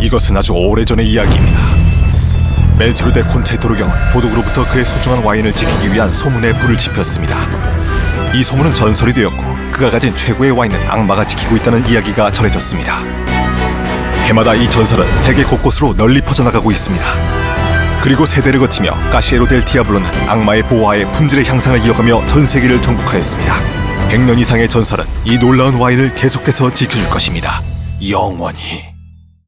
이것은 아주 오래전의 이야기입니다. 멜트르데 콘체토르 경은 도둑으로부터 그의 소중한 와인을 지키기 위한 소문에 불을 지폈습니다. 이 소문은 전설이 되었고 그가 가진 최고의 와인은 악마가 지키고 있다는 이야기가 전해졌습니다. 해마다 이 전설은 세계 곳곳으로 널리 퍼져나가고 있습니다. 그리고 세대를 거치며 까시에로 델 디아블로는 악마의 보호하에 품질의 향상을 이어가며 전 세계를 정복하였습니다. 100년 이상의 전설은 이 놀라운 와인을 계속해서 지켜줄 것입니다. 영원히.